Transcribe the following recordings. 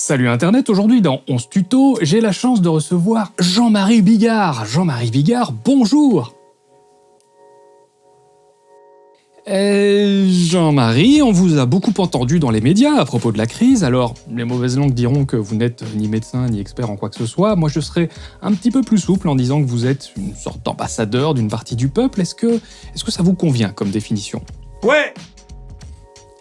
Salut Internet, aujourd'hui dans 11 tuto, j'ai la chance de recevoir Jean-Marie Bigard. Jean-Marie Bigard, bonjour. Euh, Jean-Marie, on vous a beaucoup entendu dans les médias à propos de la crise, alors les mauvaises langues diront que vous n'êtes ni médecin ni expert en quoi que ce soit, moi je serai un petit peu plus souple en disant que vous êtes une sorte d'ambassadeur d'une partie du peuple, est-ce que, est que ça vous convient comme définition? Ouais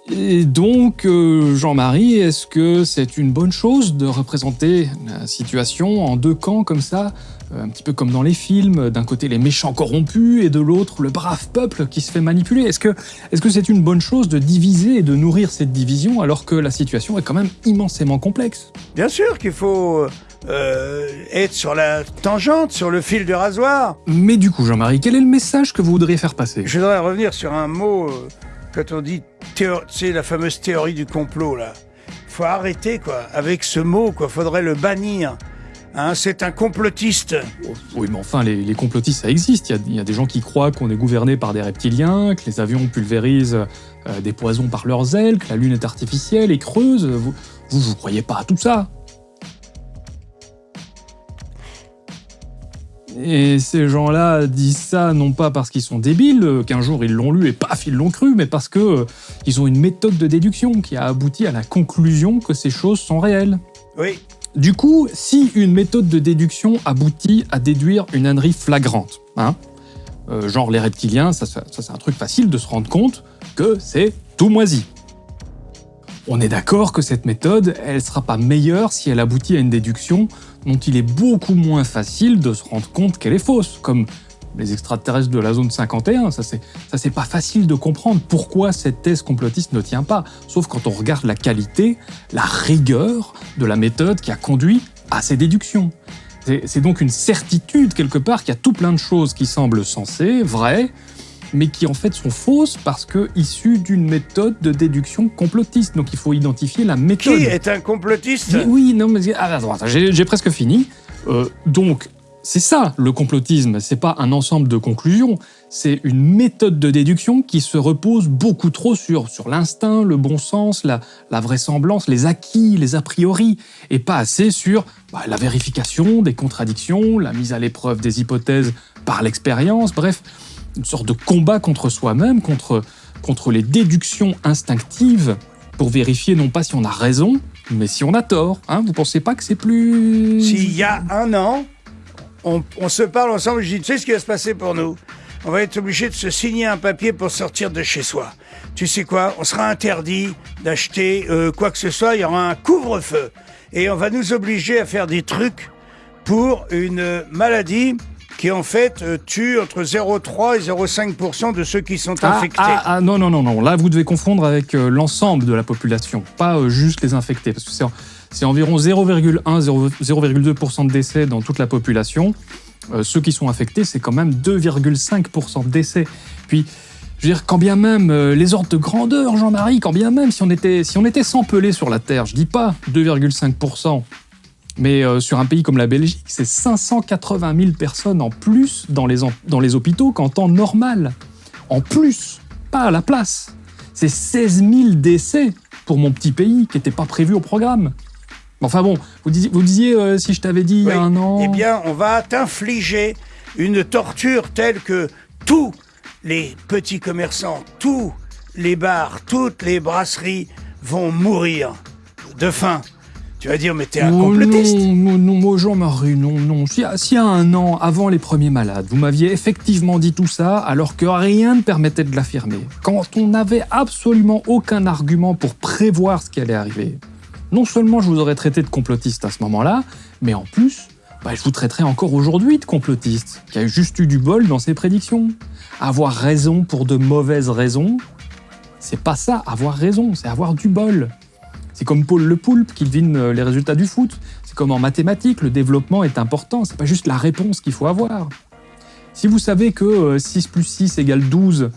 et donc, euh, Jean-Marie, est-ce que c'est une bonne chose de représenter la situation en deux camps comme ça euh, Un petit peu comme dans les films, d'un côté les méchants corrompus et de l'autre le brave peuple qui se fait manipuler? Est-ce que est-ce que c'est une bonne chose de diviser et de nourrir cette division alors que la situation est quand même immensément complexe? Bien sûr qu'il faut euh, être sur la tangente, sur le fil de rasoir. Mais du coup, Jean-Marie, quel est le message que vous voudriez faire passer? Je voudrais revenir sur un mot quand on dit, sais, la fameuse théorie du complot, là. Faut arrêter, quoi, avec ce mot, quoi. Faudrait le bannir. Hein, c'est un complotiste. Oui, mais enfin, les, complotistes, ça existe. Il y, a, des gens qui croient qu'on est gouverné par des reptiliens, que les avions pulvérisent euh, des poisons par leurs ailes, que la Lune est artificielle et creuse. Vous, vous, vous croyez pas à tout ça Et ces gens-là disent ça non pas parce qu'ils sont débiles, euh, qu'un jour ils l'ont lu et paf, ils l'ont cru, mais parce que euh, ils ont une méthode de déduction qui a abouti à la conclusion que ces choses sont réelles. Oui. Du coup, si une méthode de déduction aboutit à déduire une ânerie flagrante, hein, euh, genre les reptiliens, ça, ça c'est un truc facile de se rendre compte que c'est tout moisi. On est d'accord que cette méthode, elle sera pas meilleure si elle aboutit à une déduction dont il est beaucoup moins facile de se rendre compte qu'elle est fausse, comme les extraterrestres de la zone 51, ça c'est pas facile de comprendre pourquoi cette thèse complotiste ne tient pas, sauf quand on regarde la qualité, la rigueur de la méthode qui a conduit à ces déductions. C'est donc une certitude quelque part qu'il y a tout plein de choses qui semblent sensées, vraies, mais qui en fait sont fausses parce que issues d'une méthode de déduction complotiste. Donc il faut identifier la méthode. Qui est un complotiste Oui, non, mais ah, j'ai presque fini. Euh, donc c'est ça le complotisme, c'est pas un ensemble de conclusions, c'est une méthode de déduction qui se repose beaucoup trop sur, sur l'instinct, le bon sens, la, la, vraisemblance, les acquis, les a priori, et pas assez sur bah, la vérification des contradictions, la mise à l'épreuve des hypothèses par l'expérience, bref, une sorte de combat contre soi-même, contre, contre les déductions instinctives, pour vérifier non pas si on a raison, mais si on a tort. Hein Vous pensez pas que c'est plus... S'il y a un an, on, se parle ensemble, je dis, tu sais ce qui va se passer pour nous? On va être obligé de se signer un papier pour sortir de chez soi. Tu sais quoi? On sera interdit d'acheter euh, quoi que ce soit, il y aura un couvre-feu. Et on va nous obliger à faire des trucs pour une maladie qui en fait euh, tue entre 0,3 et 0,5% de ceux qui sont ah, infectés. Ah, ah, non, non, non, non, là vous devez confondre avec euh, l'ensemble de la population, pas euh, juste les infectés, parce que c'est environ 0,1-0,2% de décès dans toute la population. ceux qui sont infectés, c'est quand même 2,5% de décès. Puis, je veux dire, quand bien même les ordres de grandeur, Jean-Marie, quand bien même si on était, si on était sans pelé sur la Terre, je dis pas 2,5%, mais euh, sur un pays comme la Belgique, c'est 580 000 personnes en plus dans les, dans les hôpitaux qu'en temps normal. En plus, pas à la place. C'est 16 000 décès pour mon petit pays qui n'était pas prévu au programme. Enfin bon, vous disiez, vous disiez euh, si je t'avais dit il y a un an... Eh bien, on va t'infliger une torture telle que tous les petits commerçants, tous les bars, toutes les brasseries vont mourir de faim. Tu vas dire, mais t'es un oh complotiste Non, non, non, Jean-Marie, non, non. S'il y, a un an, avant les premiers malades, vous m'aviez effectivement dit tout ça, alors que rien ne permettait de l'affirmer, quand on n'avait absolument aucun argument pour prévoir ce qui allait arriver, non seulement je vous aurais traité de complotiste à ce moment-là, mais en plus, bah, je vous traiterais encore aujourd'hui de complotiste, qui a juste eu du bol dans ses prédictions. Avoir raison pour de mauvaises raisons, c'est pas ça, avoir raison, c'est avoir du bol. C'est comme Paul Le Poulpe qui devine euh, les résultats du foot. C'est comme en mathématiques, le développement est important, c'est pas juste la réponse qu'il faut avoir. Si vous savez que 6 euh, plus 6 égale 12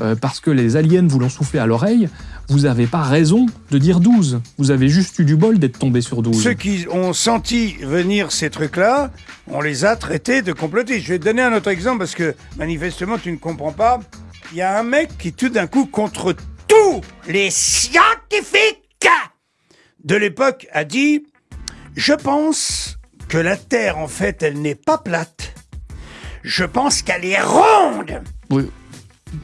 euh, parce que les aliens vous l'ont soufflé à l'oreille, vous n'avez pas raison de dire 12. Vous avez juste eu du bol d'être tombé sur 12. Ceux qui ont senti venir ces trucs-là, on les a traités de complotistes. Je vais te donner un autre exemple parce que manifestement tu ne comprends pas. Il y a un mec qui tout d'un coup, contre tous les scientifiques, de l'époque a dit Je pense que la Terre, en fait, elle n'est pas plate. Je pense qu'elle est ronde. Oui.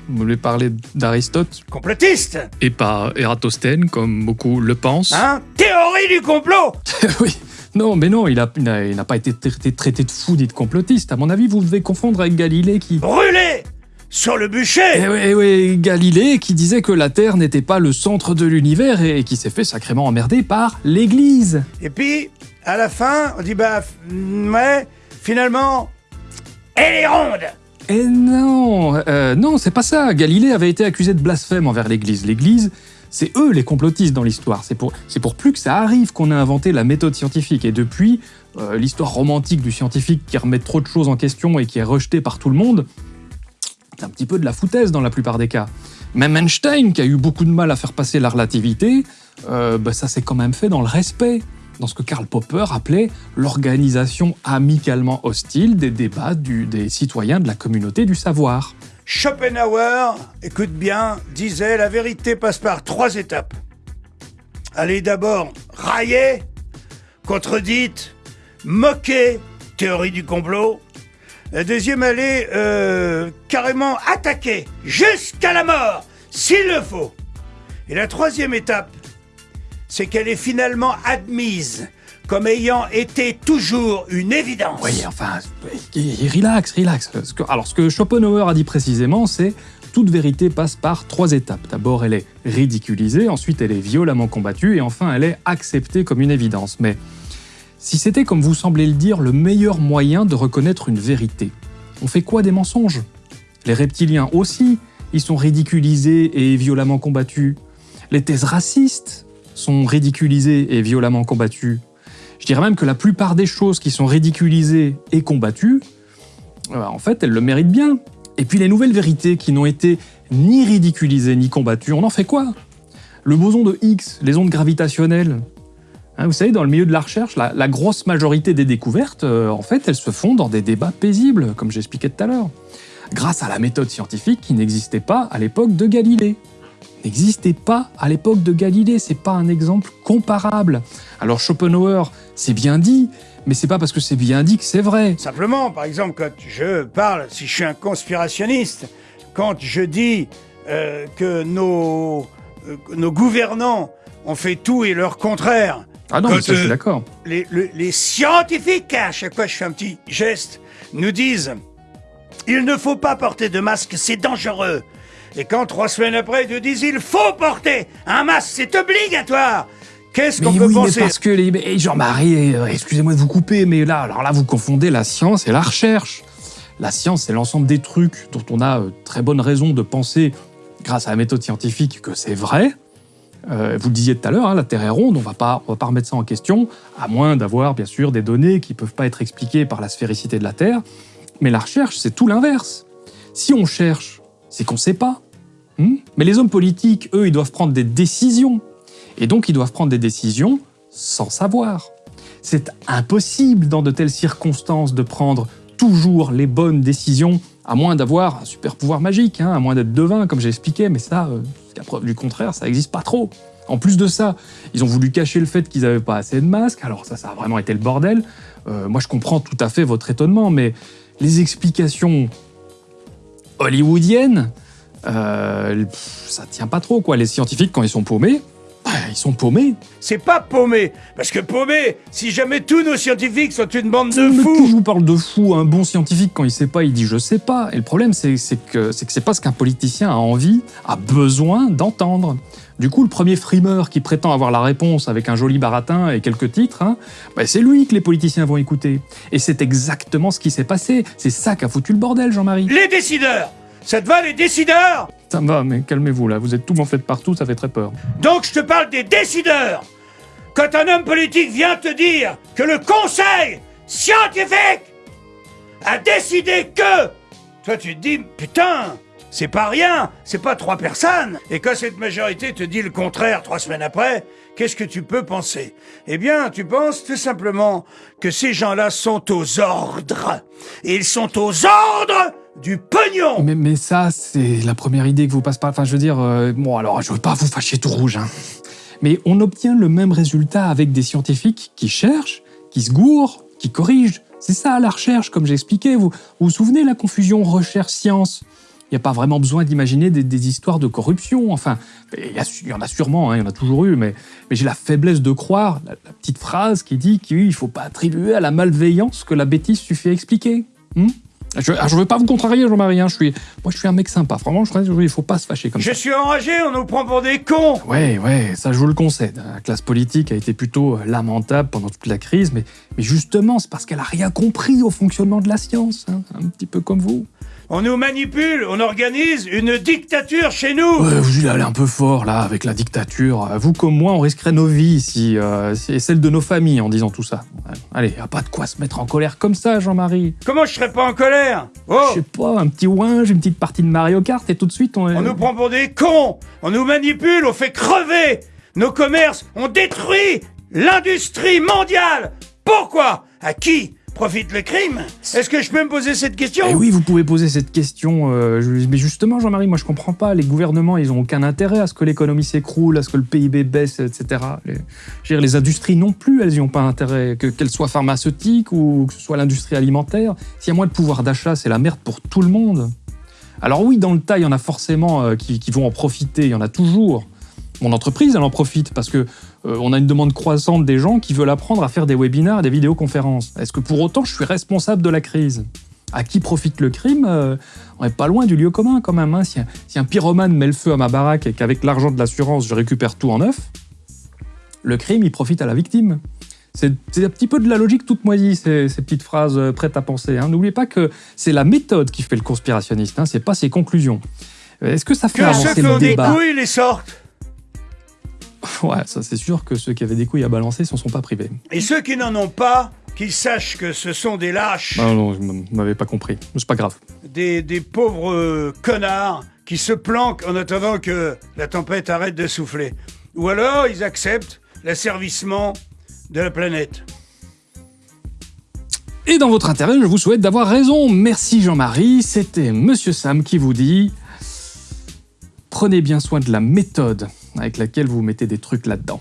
Vous voulez parler d'Aristote? Complotiste Et pas Ératosthène, comme beaucoup le pensent Hein? Théorie du complot Oui. Non, mais non, il n'a il pas été traité, traité de fou ni de complotiste. À mon avis, vous devez confondre avec Galilée qui... Brûlé sur le bûcher Eh oui, eh oui, Galilée qui disait que la Terre n'était pas le centre de l'univers et qui s'est fait sacrément emmerder par l'Église. Et puis, à la fin, on dit bah, ouais, finalement, elle est ronde Eh non, euh, non, c'est pas ça. Galilée avait été accusé de blasphème envers l'Église. L'Église, c'est eux les complotistes dans l'histoire. C'est pour, c'est pour plus que ça arrive qu'on a inventé la méthode scientifique. Et depuis, euh, l'histoire romantique du scientifique qui remet trop de choses en question et qui est rejetée par tout le monde, un petit peu de la foutaise dans la plupart des cas. Même Einstein, qui a eu beaucoup de mal à faire passer la relativité, euh, bah, ça s'est quand même fait dans le respect, dans ce que Karl Popper appelait l'organisation amicalement hostile des débats des citoyens de la communauté du savoir. Schopenhauer, écoute bien, disait la vérité passe par trois étapes. Allez d'abord railler, contredite, moquer, théorie du complot. La deuxième, allez euh, carrément attaquer jusqu'à la mort, s'il le faut. Et la troisième étape, c'est qu'elle est finalement admise comme ayant été toujours une évidence. Oui, enfin, relax, relax. Alors, ce que Schopenhauer a dit précisément, c'est toute vérité passe par trois étapes. D'abord, elle est ridiculisée, ensuite, elle est violemment combattue, et enfin, elle est acceptée comme une évidence. Mais si c'était, comme vous semblez le dire, le meilleur moyen de reconnaître une vérité, on fait quoi des mensonges? Les reptiliens aussi, ils sont ridiculisés et violemment combattus. Les thèses racistes sont ridiculisées et violemment combattues. Je dirais même que la plupart des choses qui sont ridiculisées et combattues, euh, en fait, elles le méritent bien. Et puis les nouvelles vérités qui n'ont été ni ridiculisées ni combattues, on en fait quoi? Le boson de Higgs, les ondes gravitationnelles. Hein, vous savez, dans le milieu de la recherche, la, grosse majorité des découvertes, euh, en fait, elles se font dans des débats paisibles, comme j'expliquais tout à l'heure, grâce à la méthode scientifique qui n'existait pas à l'époque de Galilée n'existait pas à l'époque de Galilée, c'est pas un exemple comparable. Alors Schopenhauer, c'est bien dit, mais c'est pas parce que c'est bien dit que c'est vrai. Simplement, par exemple, quand je parle, si je suis un conspirationniste, quand je dis euh, que nos, euh, nos gouvernants ont fait tout et leur contraire, Ah non, mais ça, je suis euh, d'accord. les, le- les scientifiques, à chaque fois je fais un petit geste, nous disent il ne faut pas porter de masque, c'est dangereux. Et quand trois semaines après, ils nous disent il faut porter un masque, c'est obligatoire. Qu'est-ce qu'on peut oui, mais penser parce que les... mais Jean-Marie, euh, excusez-moi de vous couper, mais là, alors là, vous confondez la science et la recherche. La science, c'est l'ensemble des trucs dont on a euh, très bonne raison de penser, grâce à la méthode scientifique, que c'est vrai. Euh, vous le disiez tout à l'heure, hein, la Terre est ronde, on on va pas remettre ça en question, à moins d'avoir bien sûr des données qui peuvent pas être expliquées par la sphéricité de la Terre. Mais la recherche, c'est tout l'inverse. Si on cherche, c'est qu'on sait pas. Hmm? Mais les hommes politiques, eux, ils doivent prendre des décisions. Et donc, ils doivent prendre des décisions sans savoir. C'est impossible dans de telles circonstances de prendre toujours les bonnes décisions, à moins d'avoir un super pouvoir magique, hein, à moins d'être devin, comme j'ai expliqué, mais ça, euh, jusqu'à preuve du contraire, ça n'existe pas trop. En plus de ça, ils ont voulu cacher le fait qu'ils n'avaient pas assez de masques, alors ça, ça a vraiment été le bordel. Euh, moi, je comprends tout à fait votre étonnement, mais les explications hollywoodiennes, euh, ça tient pas trop, quoi. Les scientifiques, quand ils sont paumés, ils sont paumés. C'est pas paumé. Parce que paumé, si jamais tous nos scientifiques sont une bande de Mais qui fous. vous parle de fou Un bon scientifique, quand il sait pas, il dit je sais pas. Et le problème, c'est c'est que c'est que c'est pas ce qu'un politicien a envie, a besoin d'entendre. Du coup, le premier frimeur qui prétend avoir la réponse avec un joli baratin et quelques titres, hein, bah, c'est lui que les politiciens vont écouter. Et c'est exactement ce qui s'est passé. C'est ça qui a foutu le bordel, Jean-Marie. Les décideurs Ça te va, les décideurs Ça va, mais calmez-vous là. Vous êtes tout faites partout, ça fait très peur. Donc je te parle des décideurs Quand un homme politique vient te dire que le conseil scientifique a décidé que... Toi tu te dis, putain, c'est pas rien, c'est pas trois personnes. Et quand cette majorité te dit le contraire trois semaines après, qu'est-ce que tu peux penser? Eh bien, tu penses tout simplement que ces gens-là sont aux ordres. Ils sont aux ordres du pognon Mais, ça, c'est la première idée que vous passe pas. Enfin, je veux dire, euh, bon, alors, je veux pas vous fâcher tout rouge, hein. Mais on obtient le même résultat avec des scientifiques qui cherchent, qui se gourent, qui corrigent. C'est ça la recherche, comme j'expliquais. Vous, vous vous souvenez la confusion recherche-science il n'y a pas vraiment besoin d'imaginer des, histoires de corruption. Enfin, il y, en a sûrement, hein, il y en a toujours eu, mais, mais j'ai la faiblesse de croire la, petite phrase qui dit qu'il ne faut pas attribuer à la malveillance que la bêtise suffit à expliquer. Hmm je ne ah, veux pas vous contrarier, Jean-Marie. Hein, je suis, moi, je suis un mec sympa. Franchement, je il ne faut pas se fâcher comme ça. Je suis enragé, on nous prend pour des cons. Ouais, ouais, ça, je vous le concède. La classe politique a été plutôt lamentable pendant toute la crise, mais, mais justement, c'est parce qu'elle a rien compris au fonctionnement de la science. Hein, un petit peu comme vous. On nous manipule, on organise une dictature chez nous. Ouais, Vous allez un peu fort, là, avec la dictature. Vous comme moi, on risquerait nos vies si, euh, et celles de nos familles en disant tout ça. Allez, y a pas de quoi se mettre en colère comme ça, Jean-Marie. Comment je serais pas en colère? Oh! Je sais pas, un petit ouinge, une petite partie de Mario Kart, et tout de suite on... On nous prend pour des cons! On nous manipule, on fait crever! Nos commerces, on détruit l'industrie mondiale! Pourquoi? À qui? Profite le crime Est-ce que je peux me poser cette question? Eh Oui, vous pouvez poser cette question. Euh, mais justement, Jean-Marie, moi je comprends pas. Les gouvernements, ils ont aucun intérêt à ce que l'économie s'écroule, à ce que le PIB baisse, etc. Les, les industries non plus, elles n'y ont pas intérêt. Qu'elles soient pharmaceutiques ou que ce soit l'industrie alimentaire. S'il y a moins de pouvoir d'achat, c'est la merde pour tout le monde. Alors oui, dans le tas, il y en a forcément euh, qui, qui vont en profiter, il y en a toujours. Mon entreprise, elle en profite parce que euh, on a une demande croissante des gens qui veulent apprendre à faire des webinars, des vidéoconférences. Est-ce que pour autant je suis responsable de la crise? À qui profite le crime euh, On n'est pas loin du lieu commun quand même. Hein. Si, un, pyromane met le feu à ma baraque et qu'avec l'argent de l'assurance je récupère tout en neuf, le crime il profite à la victime. C'est un petit peu de la logique toute moisie, ces, petites phrases euh, prêtes à penser. Hein. N'oubliez pas que c'est la méthode qui fait le conspirationniste, hein, c'est pas ses conclusions. Est-ce que ça fait avancer le débat Que ceux qui les sortent Ouais, ça c'est sûr que ceux qui avaient des couilles à balancer s'en sont pas privés. Et ceux qui n'en ont pas, qu'ils sachent que ce sont des lâches. Non, non, je m'avais pas compris. C'est pas grave. Des, des pauvres euh, connards qui se planquent en attendant que la tempête arrête de souffler. Ou alors ils acceptent l'asservissement de la planète. Et dans votre intérêt, je vous souhaite d'avoir raison. Merci Jean-Marie, c'était Monsieur Sam qui vous dit Prenez bien soin de la méthode avec laquelle vous mettez des trucs là-dedans.